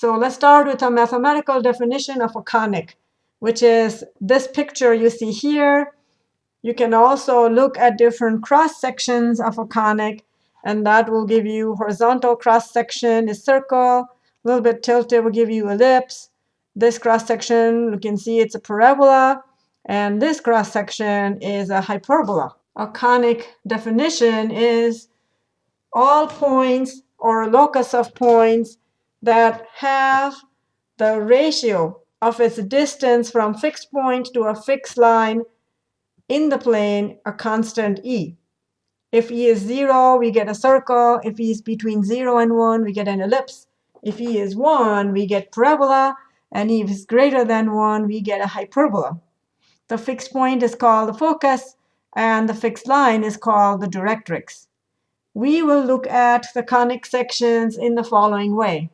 So let's start with a mathematical definition of a conic, which is this picture you see here. You can also look at different cross sections of a conic, and that will give you horizontal cross section is circle, a little bit tilted will give you ellipse. This cross section, you can see it's a parabola, and this cross section is a hyperbola. A conic definition is all points or locus of points that have the ratio of its distance from fixed point to a fixed line in the plane a constant e. If e is 0, we get a circle. If e is between 0 and 1, we get an ellipse. If e is 1, we get parabola. And if it's greater than 1, we get a hyperbola. The fixed point is called the focus, and the fixed line is called the directrix. We will look at the conic sections in the following way.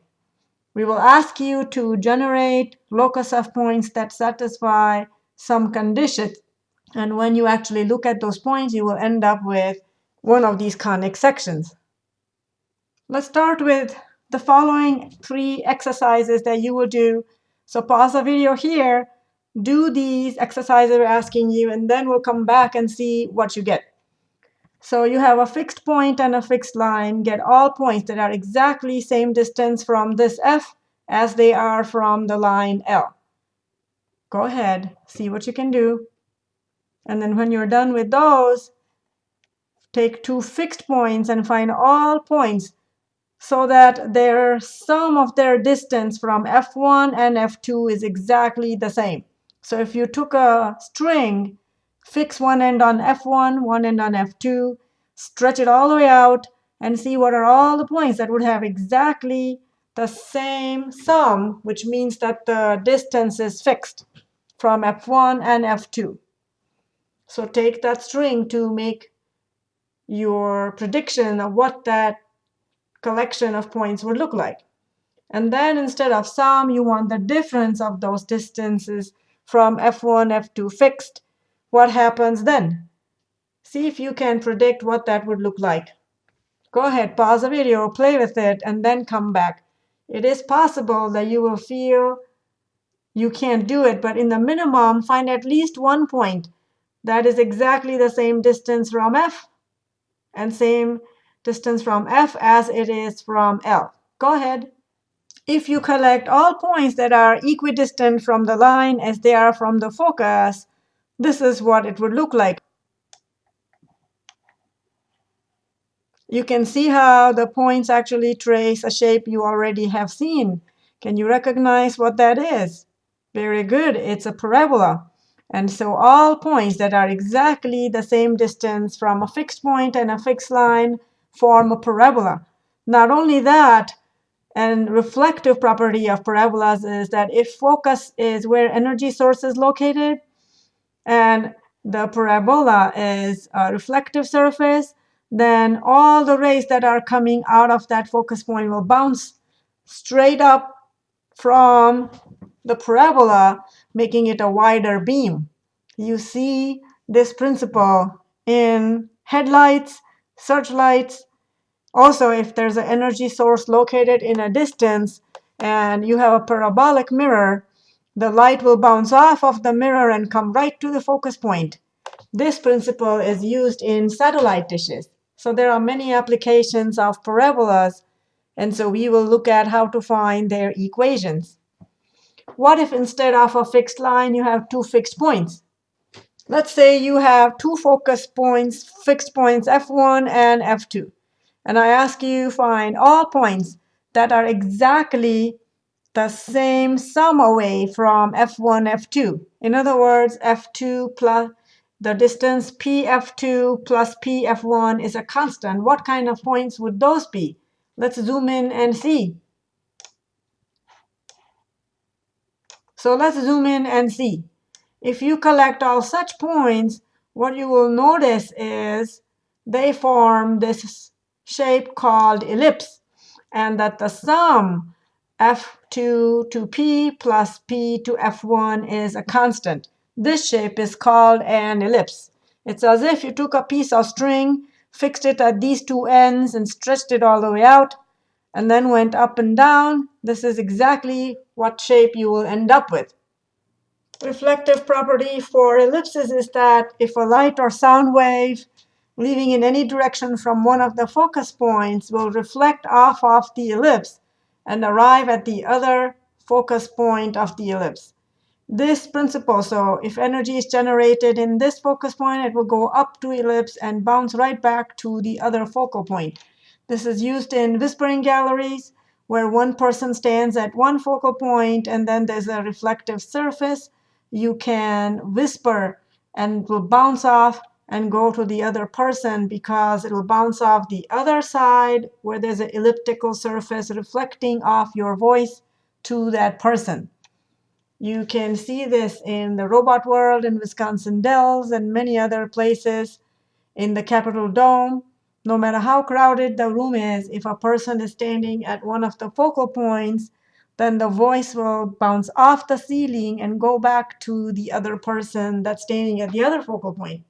We will ask you to generate locus of points that satisfy some conditions. And when you actually look at those points, you will end up with one of these conic sections. Let's start with the following three exercises that you will do. So pause the video here, do these exercises we're asking you, and then we'll come back and see what you get. So you have a fixed point and a fixed line. Get all points that are exactly same distance from this F as they are from the line L. Go ahead, see what you can do. And then when you're done with those, take two fixed points and find all points so that their sum of their distance from F1 and F2 is exactly the same. So if you took a string fix one end on F1, one end on F2, stretch it all the way out, and see what are all the points that would have exactly the same sum, which means that the distance is fixed from F1 and F2. So take that string to make your prediction of what that collection of points would look like. And then instead of sum, you want the difference of those distances from F1, F2 fixed what happens then? See if you can predict what that would look like. Go ahead, pause the video, play with it, and then come back. It is possible that you will feel you can't do it, but in the minimum, find at least one point that is exactly the same distance from F and same distance from F as it is from L. Go ahead. If you collect all points that are equidistant from the line as they are from the focus, this is what it would look like. You can see how the points actually trace a shape you already have seen. Can you recognize what that is? Very good. It's a parabola. And so all points that are exactly the same distance from a fixed point and a fixed line form a parabola. Not only that, and reflective property of parabolas is that if focus is where energy source is located, and the parabola is a reflective surface, then all the rays that are coming out of that focus point will bounce straight up from the parabola, making it a wider beam. You see this principle in headlights, searchlights. Also, if there's an energy source located in a distance and you have a parabolic mirror, the light will bounce off of the mirror and come right to the focus point. This principle is used in satellite dishes. So there are many applications of parabolas, and so we will look at how to find their equations. What if instead of a fixed line, you have two fixed points? Let's say you have two focus points, fixed points, F1 and F2. And I ask you find all points that are exactly the same sum away from f1, f2. In other words, f2 plus the distance pf2 plus pf1 is a constant. What kind of points would those be? Let's zoom in and see. So let's zoom in and see. If you collect all such points, what you will notice is they form this shape called ellipse, and that the sum f2 to p plus p to f1 is a constant. This shape is called an ellipse. It's as if you took a piece of string, fixed it at these two ends, and stretched it all the way out. and then went up and down, this is exactly what shape you will end up with. Reflective property for ellipses is that if a light or sound wave leaving in any direction from one of the focus points will reflect off of the ellipse and arrive at the other focus point of the ellipse. This principle, so if energy is generated in this focus point, it will go up to ellipse and bounce right back to the other focal point. This is used in whispering galleries, where one person stands at one focal point, and then there's a reflective surface. You can whisper, and it will bounce off and go to the other person because it will bounce off the other side where there's an elliptical surface reflecting off your voice to that person. You can see this in the robot world in Wisconsin Dells and many other places in the Capitol Dome. No matter how crowded the room is, if a person is standing at one of the focal points, then the voice will bounce off the ceiling and go back to the other person that's standing at the other focal point.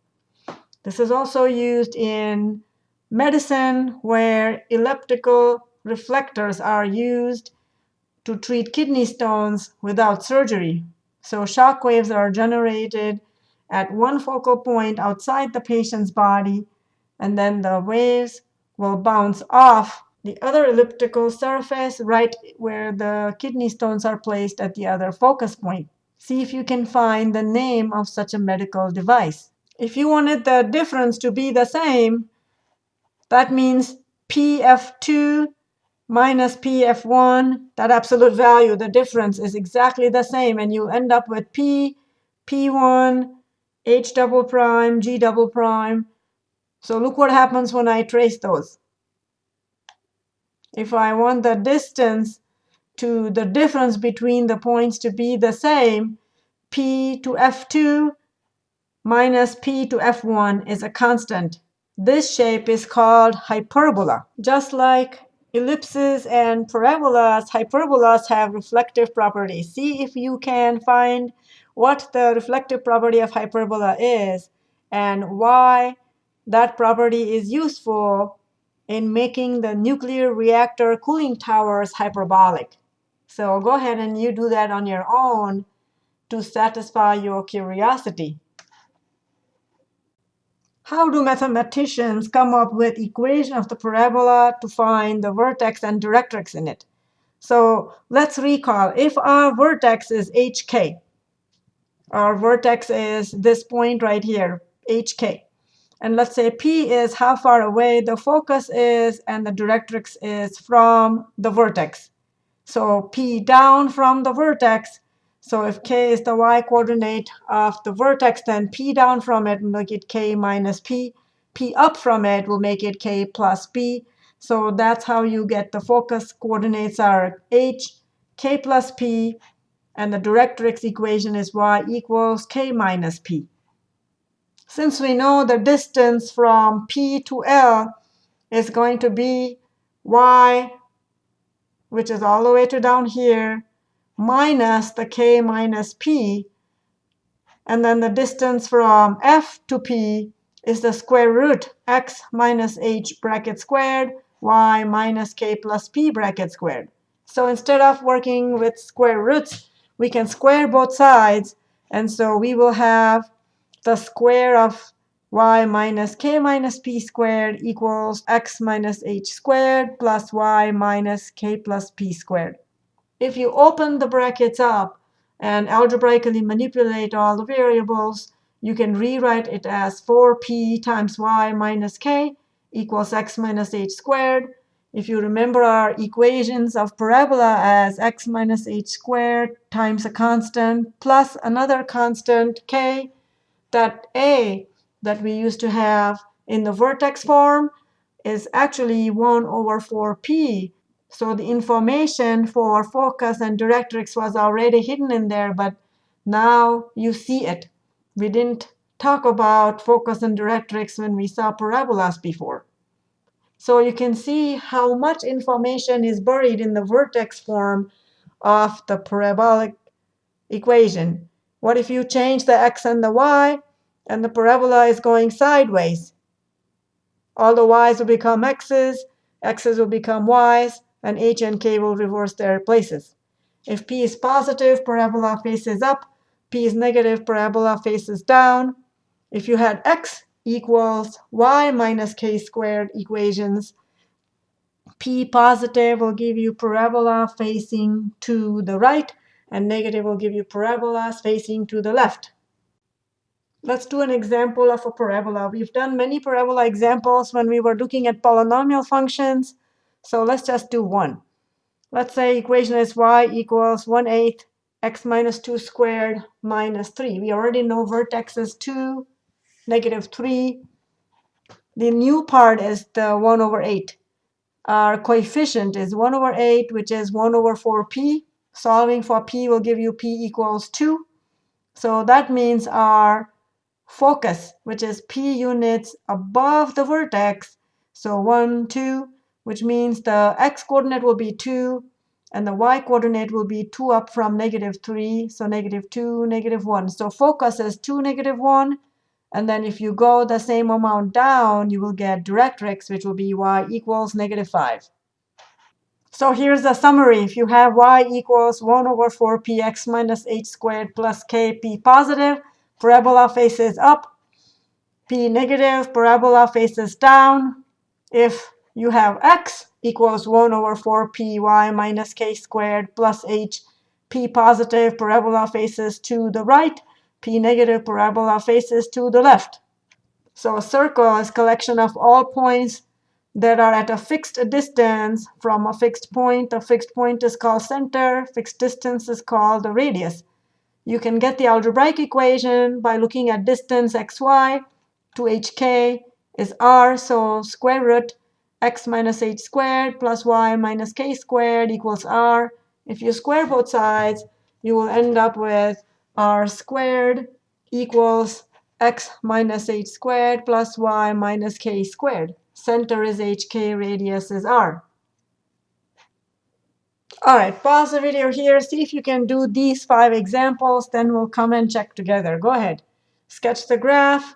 This is also used in medicine where elliptical reflectors are used to treat kidney stones without surgery. So shock waves are generated at one focal point outside the patient's body, and then the waves will bounce off the other elliptical surface right where the kidney stones are placed at the other focus point. See if you can find the name of such a medical device. If you wanted the difference to be the same, that means PF2 minus PF1, that absolute value, the difference is exactly the same. And you end up with P, P1, H double prime, G double prime. So look what happens when I trace those. If I want the distance to the difference between the points to be the same, P to F2 minus p to f1 is a constant. This shape is called hyperbola. Just like ellipses and parabolas, hyperbolas have reflective properties. See if you can find what the reflective property of hyperbola is and why that property is useful in making the nuclear reactor cooling towers hyperbolic. So go ahead and you do that on your own to satisfy your curiosity. How do mathematicians come up with equation of the parabola to find the vertex and directrix in it? So let's recall. If our vertex is hk, our vertex is this point right here, hk. And let's say P is how far away the focus is, and the directrix is from the vertex. So P down from the vertex so if k is the y-coordinate of the vertex, then p down from it will make it k minus p. p up from it will make it k plus p. So that's how you get the focus coordinates are h, k plus p, and the directrix equation is y equals k minus p. Since we know the distance from p to L is going to be y, which is all the way to down here, minus the k minus p. And then the distance from f to p is the square root x minus h bracket squared, y minus k plus p bracket squared. So instead of working with square roots, we can square both sides. And so we will have the square of y minus k minus p squared equals x minus h squared plus y minus k plus p squared if you open the brackets up and algebraically manipulate all the variables, you can rewrite it as 4p times y minus k equals x minus h squared. If you remember our equations of parabola as x minus h squared times a constant plus another constant k, that a that we used to have in the vertex form is actually 1 over 4p so the information for focus and directrix was already hidden in there, but now you see it. We didn't talk about focus and directrix when we saw parabolas before. So you can see how much information is buried in the vertex form of the parabolic equation. What if you change the x and the y, and the parabola is going sideways? All the y's will become x's, x's will become y's, and h and k will reverse their places. If p is positive, parabola faces up. p is negative, parabola faces down. If you had x equals y minus k squared equations, p positive will give you parabola facing to the right, and negative will give you parabolas facing to the left. Let's do an example of a parabola. We've done many parabola examples when we were looking at polynomial functions. So let's just do one. Let's say equation is y equals 1 8 x minus 2 squared minus 3. We already know vertex is 2, negative 3. The new part is the 1 over 8. Our coefficient is 1 over 8, which is 1 over 4p. Solving for p will give you p equals 2. So that means our focus, which is p units above the vertex. So 1, 2, which means the x-coordinate will be 2, and the y-coordinate will be 2 up from negative 3, so negative 2, negative 1. So focus is 2, negative 1. And then if you go the same amount down, you will get directrix, which will be y equals negative 5. So here's the summary. If you have y equals 1 over 4px minus h squared plus kp positive, parabola faces up, p negative, parabola faces down. If you have x equals 1 over 4 py minus k squared plus h, p positive, parabola faces to the right, p negative, parabola faces to the left. So a circle is collection of all points that are at a fixed distance from a fixed point. A fixed point is called center. Fixed distance is called the radius. You can get the algebraic equation by looking at distance xy to hk is r, so square root x minus h squared plus y minus k squared equals r. If you square both sides, you will end up with r squared equals x minus h squared plus y minus k squared. Center is hk, radius is r. All right, pause the video here. See if you can do these five examples. Then we'll come and check together. Go ahead. Sketch the graph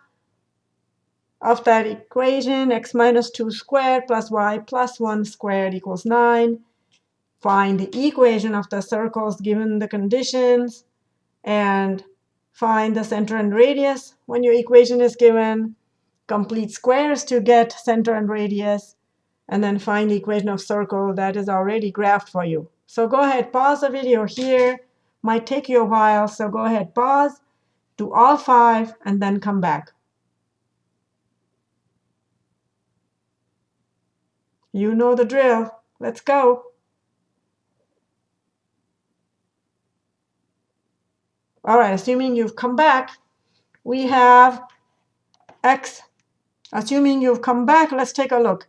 of that equation. x minus 2 squared plus y plus 1 squared equals 9. Find the equation of the circles given the conditions. And find the center and radius when your equation is given. Complete squares to get center and radius and then find the equation of circle that is already graphed for you. So go ahead, pause the video here. Might take you a while, so go ahead, pause, do all five, and then come back. You know the drill. Let's go. All right, assuming you've come back, we have x. Assuming you've come back, let's take a look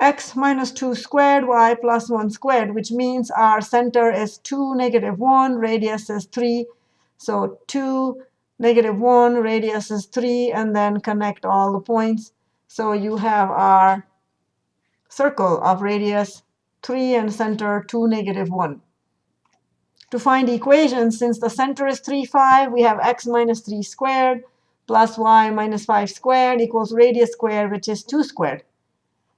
x minus 2 squared y plus 1 squared, which means our center is 2, negative 1, radius is 3. So 2, negative 1, radius is 3, and then connect all the points. So you have our circle of radius 3 and center 2, negative 1. To find the equation, since the center is 3, 5, we have x minus 3 squared plus y minus 5 squared equals radius squared, which is 2 squared.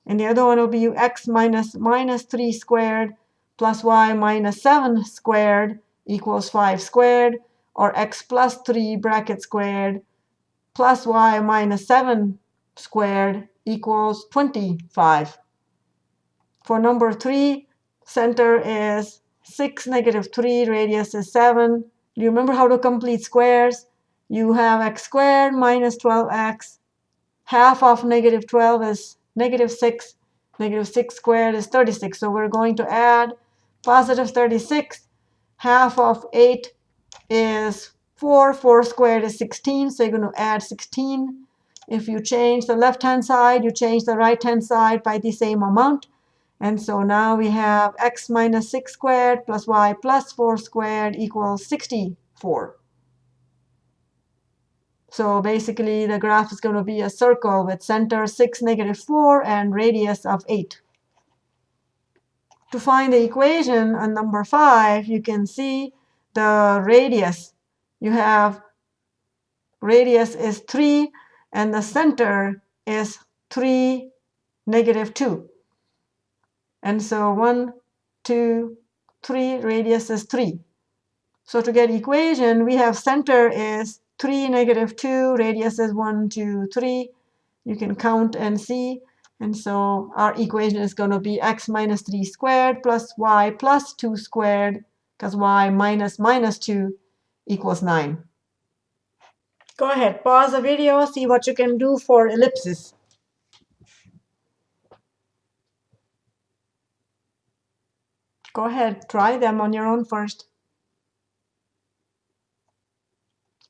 And the other one will be x minus minus 3 squared plus y minus 7 squared equals 5 squared, or x plus 3 bracket squared plus y minus 7 squared equals 25. For number 3, center is 6, negative 3, radius is 7. Do you remember how to complete squares? You have x squared minus 12x. Half of negative 12 is negative 6. Negative 6 squared is 36. So we're going to add positive 36. Half of 8 is 4. 4 squared is 16. So you're going to add 16. If you change the left-hand side, you change the right-hand side by the same amount. And so now we have x minus 6 squared plus y plus 4 squared equals 64. So basically, the graph is going to be a circle with center 6, negative 4, and radius of 8. To find the equation on number 5, you can see the radius. You have radius is 3, and the center is 3, negative 2. And so 1, 2, 3, radius is 3. So to get equation, we have center is 3, negative 2, radius is 1, 2, 3. You can count and see. And so our equation is going to be x minus 3 squared plus y plus 2 squared, because y minus minus 2 equals 9. Go ahead, pause the video, see what you can do for ellipses. Go ahead, try them on your own first.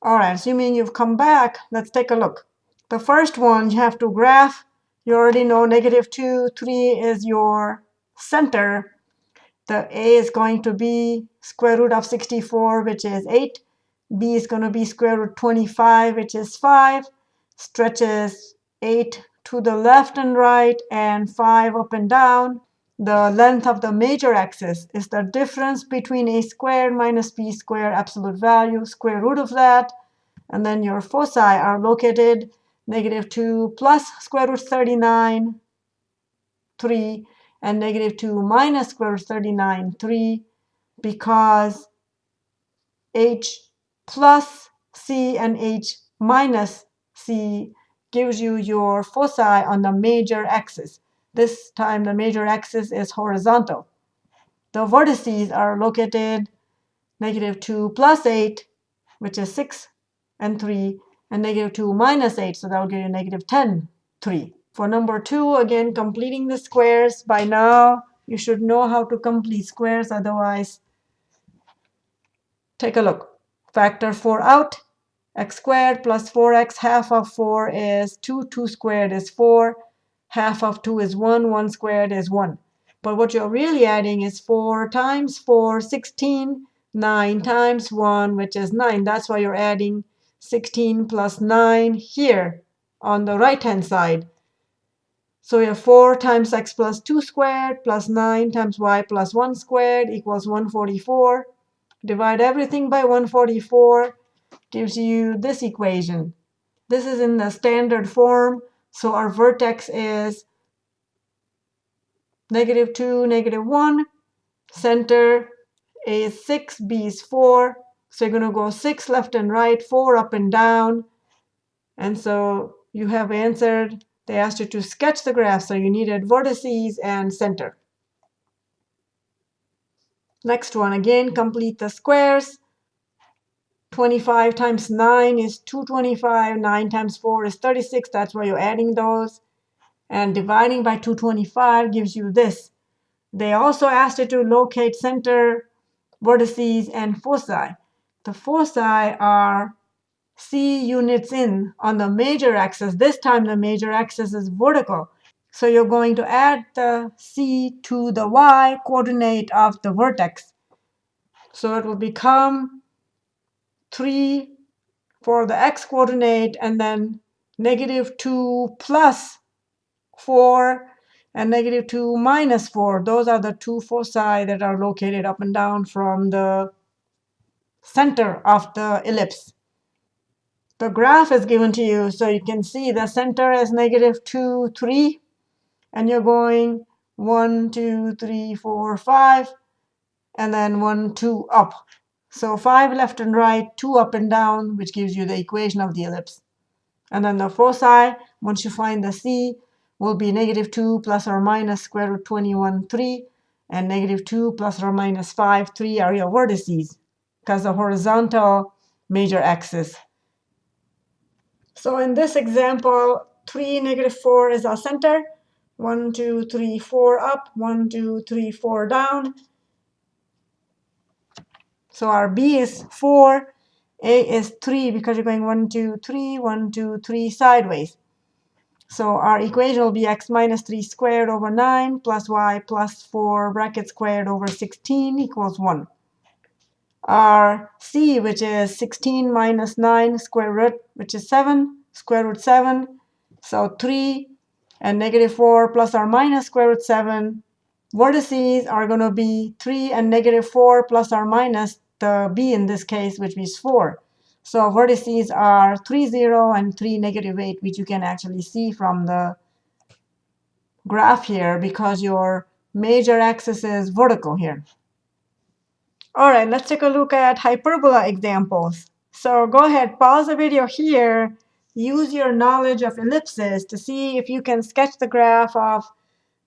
All right, assuming you've come back, let's take a look. The first one, you have to graph. You already know negative 2, 3 is your center. The a is going to be square root of 64, which is 8. b is going to be square root 25, which is 5. Stretches 8 to the left and right, and 5 up and down. The length of the major axis is the difference between a squared minus b squared absolute value, square root of that. And then your foci are located negative 2 plus square root 39, 3, and negative 2 minus square root 39, 3, because h plus c and h minus c gives you your foci on the major axis. This time the major axis is horizontal. The vertices are located negative 2 plus 8, which is 6 and 3, and negative 2 minus 8, so that will give you negative 10, 3. For number 2, again, completing the squares. By now, you should know how to complete squares. Otherwise, take a look. Factor 4 out. x squared plus 4x, half of 4 is 2. 2 squared is 4. Half of 2 is 1. 1 squared is 1. But what you're really adding is 4 times 4, 16. 9 times 1, which is 9. That's why you're adding 16 plus 9 here on the right-hand side. So we have 4 times x plus 2 squared plus 9 times y plus 1 squared equals 144. Divide everything by 144 gives you this equation. This is in the standard form. So our vertex is negative 2, negative 1. Center A is 6, B is 4. So you're going to go 6 left and right, 4 up and down. And so you have answered they asked you to sketch the graph, so you needed vertices and center. Next one, again, complete the squares. 25 times 9 is 225. 9 times 4 is 36. That's why you're adding those. And dividing by 225 gives you this. They also asked you to locate center, vertices, and foci. The foci are C units in on the major axis. This time the major axis is vertical. So you're going to add the C to the Y coordinate of the vertex. So it will become 3 for the x coordinate, and then negative 2 plus 4 and negative 2 minus 4. Those are the two foci that are located up and down from the center of the ellipse the graph is given to you. So you can see the center is negative 2, 3. And you're going 1, 2, 3, 4, 5. And then 1, 2 up. So 5 left and right, 2 up and down, which gives you the equation of the ellipse. And then the foci, once you find the c, will be negative 2 plus or minus square root 21, 3. And negative 2 plus or minus 5, 3 are your vertices, because the horizontal major axis so in this example, 3, negative 4 is our center. 1, 2, 3, 4 up. 1, 2, 3, 4 down. So our B is 4. A is 3 because you're going 1, 2, 3, 1, 2, 3 sideways. So our equation will be x minus 3 squared over 9 plus y plus 4 bracket squared over 16 equals 1 our c, which is 16 minus 9 square root, which is 7, square root 7. So 3 and negative 4 plus or minus square root 7. Vertices are going to be 3 and negative 4 plus or minus the b in this case, which is 4. So vertices are 3, 0 and 3, negative 8, which you can actually see from the graph here because your major axis is vertical here. All right, let's take a look at hyperbola examples. So go ahead, pause the video here. Use your knowledge of ellipses to see if you can sketch the graph of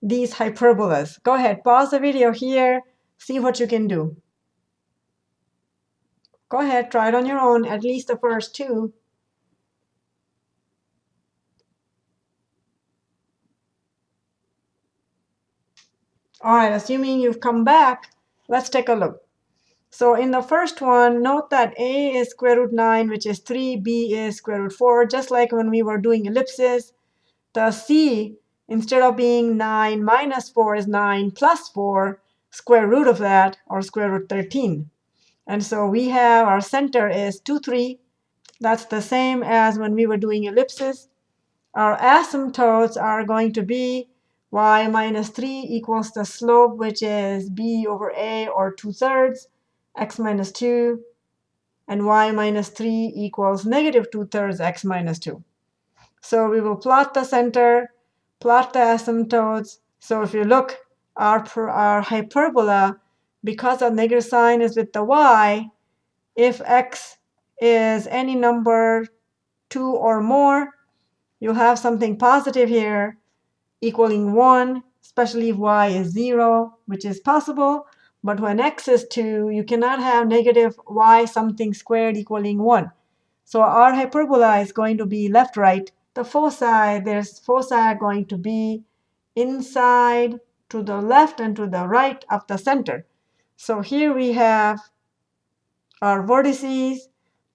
these hyperbolas. Go ahead, pause the video here, see what you can do. Go ahead, try it on your own, at least the first two. All right, assuming you've come back, let's take a look. So in the first one, note that a is square root 9, which is 3, b is square root 4, just like when we were doing ellipses. The c, instead of being 9 minus 4, is 9 plus 4, square root of that, or square root 13. And so we have our center is 2, 3. That's the same as when we were doing ellipses. Our asymptotes are going to be y minus 3 equals the slope, which is b over a, or 2 thirds, x minus 2, and y minus 3 equals negative 2 thirds x minus 2. So we will plot the center, plot the asymptotes. So if you look, our, our hyperbola, because the negative sign is with the y, if x is any number 2 or more, you'll have something positive here equaling 1, especially if y is 0, which is possible. But when x is 2, you cannot have negative y something squared equaling 1. So our hyperbola is going to be left-right. The foci, there's foci going to be inside to the left and to the right of the center. So here we have our vertices,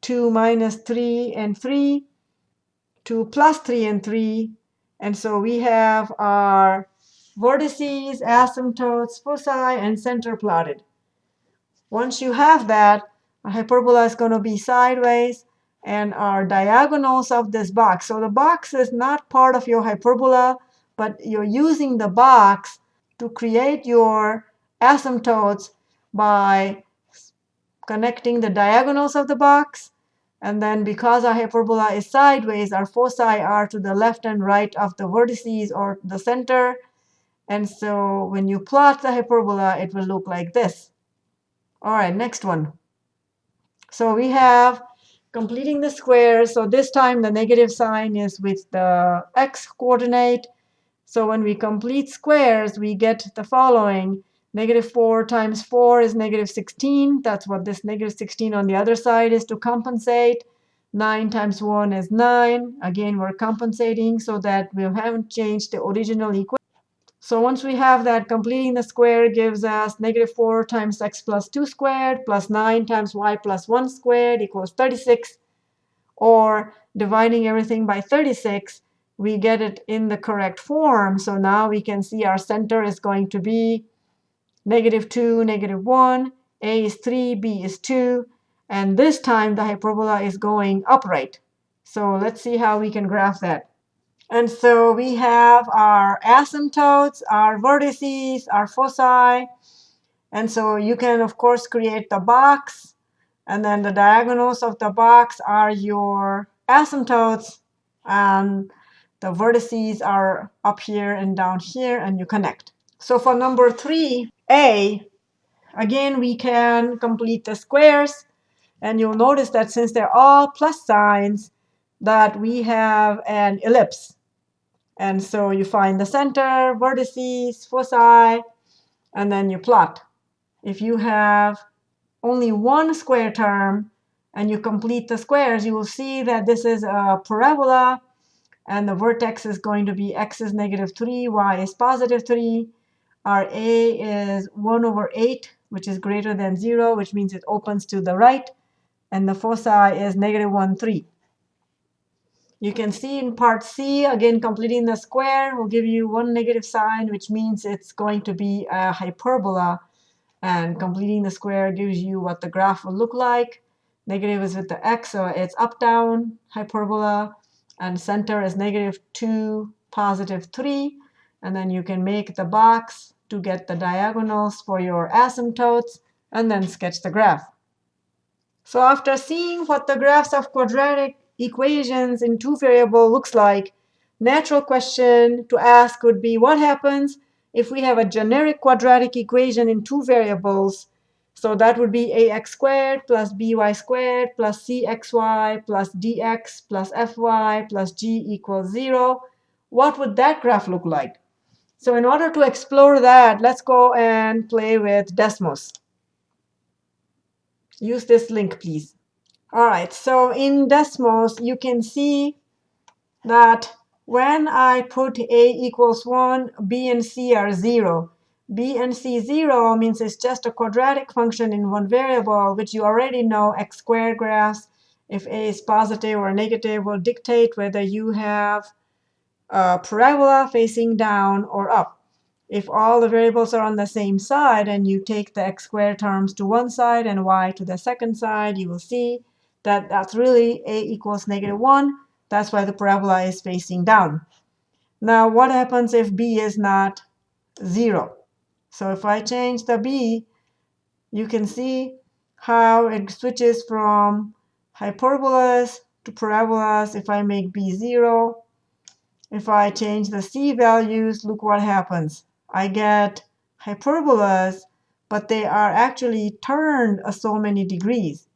2 minus 3 and 3, 2 plus 3 and 3, and so we have our vertices, asymptotes, foci, and center plotted. Once you have that, our hyperbola is going to be sideways, and our diagonals of this box. So the box is not part of your hyperbola, but you're using the box to create your asymptotes by connecting the diagonals of the box and then because our hyperbola is sideways, our foci are to the left and right of the vertices or the center. And so when you plot the hyperbola, it will look like this. All right, next one. So we have completing the square. So this time the negative sign is with the x coordinate. So when we complete squares, we get the following. Negative 4 times 4 is negative 16. That's what this negative 16 on the other side is to compensate. 9 times 1 is 9. Again, we're compensating so that we haven't changed the original equation. So once we have that, completing the square gives us negative 4 times x plus 2 squared plus 9 times y plus 1 squared equals 36. Or dividing everything by 36, we get it in the correct form. So now we can see our center is going to be negative 2, negative 1. A is 3, B is 2. And this time, the hyperbola is going upright. So let's see how we can graph that. And so we have our asymptotes, our vertices, our foci. And so you can, of course, create the box. And then the diagonals of the box are your asymptotes. And the vertices are up here and down here, and you connect. So for number 3a, again, we can complete the squares. And you'll notice that since they're all plus signs, that we have an ellipse. And so you find the center, vertices, foci, and then you plot. If you have only one square term and you complete the squares, you will see that this is a parabola. And the vertex is going to be x is negative 3, y is positive 3. Our a is 1 over 8, which is greater than 0, which means it opens to the right and the foci is negative 1, 3. You can see in part C, again, completing the square will give you one negative sign, which means it's going to be a hyperbola. And completing the square gives you what the graph will look like. Negative is with the x, so it's up-down hyperbola. And center is negative 2, positive 3. And then you can make the box to get the diagonals for your asymptotes, and then sketch the graph. So after seeing what the graphs of quadratic equations in two variable looks like, natural question to ask would be what happens if we have a generic quadratic equation in two variables, so that would be ax squared plus by squared plus cxy plus dx plus fy plus g equals 0, what would that graph look like? So in order to explore that, let's go and play with Desmos. Use this link, please. All right, so in Desmos, you can see that when I put a equals 1, b and c are 0. b and c 0 means it's just a quadratic function in one variable, which you already know x squared graphs. If a is positive or negative will dictate whether you have a parabola facing down or up. If all the variables are on the same side and you take the x squared terms to one side and y to the second side, you will see that that's really a equals negative 1 that's why the parabola is facing down. Now, what happens if b is not 0? So if I change the b, you can see how it switches from hyperbolas to parabolas if I make b 0. If I change the c values, look what happens. I get hyperbolas, but they are actually turned a so many degrees.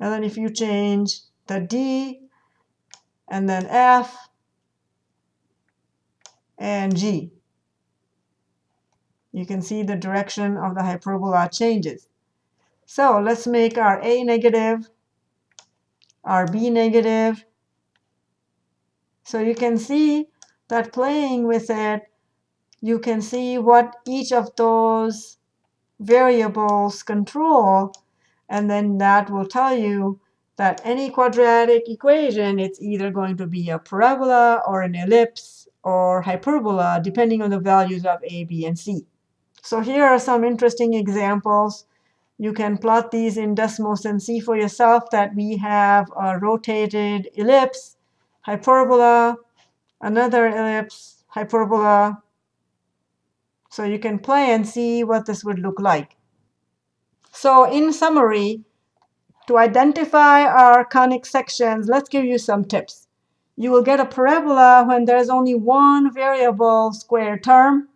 And then if you change the d and then F and G. You can see the direction of the hyperbola changes. So let's make our A negative, our B negative. So you can see that playing with it, you can see what each of those variables control, and then that will tell you that any quadratic equation, it's either going to be a parabola or an ellipse or hyperbola, depending on the values of a, b, and c. So here are some interesting examples. You can plot these in Desmos and see for yourself that we have a rotated ellipse, hyperbola, another ellipse, hyperbola. So you can play and see what this would look like. So in summary, to identify our conic sections, let's give you some tips. You will get a parabola when there's only one variable square term.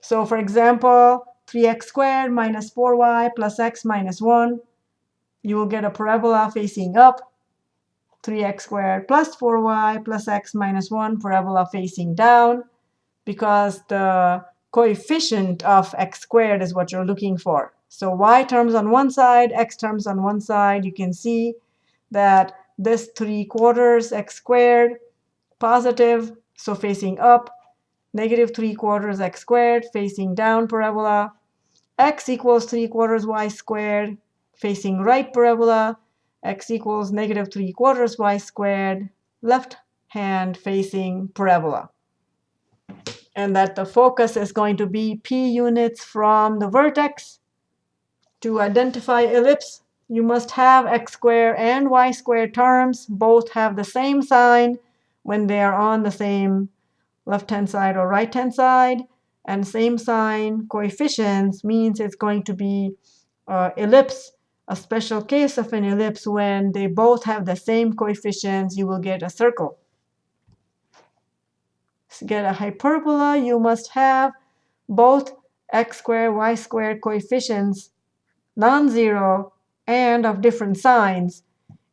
So for example, 3x squared minus 4y plus x minus 1. You will get a parabola facing up. 3x squared plus 4y plus x minus 1 parabola facing down because the coefficient of x squared is what you're looking for. So y terms on one side, x terms on one side. You can see that this 3 quarters x squared, positive, so facing up, negative 3 quarters x squared, facing down parabola, x equals 3 quarters y squared, facing right parabola, x equals negative 3 quarters y squared, left hand facing parabola. And that the focus is going to be p units from the vertex to identify ellipse, you must have x squared and y squared terms both have the same sign when they are on the same left-hand side or right-hand side. And same sign coefficients means it's going to be uh, ellipse, a special case of an ellipse when they both have the same coefficients, you will get a circle. To get a hyperbola, you must have both x squared, y squared coefficients non-zero and of different signs,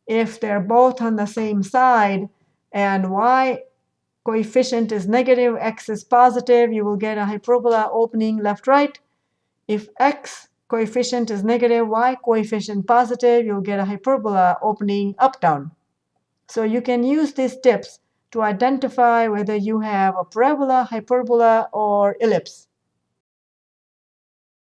if they're both on the same side and y coefficient is negative, x is positive, you will get a hyperbola opening left-right. If x coefficient is negative, y coefficient positive, you'll get a hyperbola opening up-down. So you can use these tips to identify whether you have a parabola, hyperbola, or ellipse.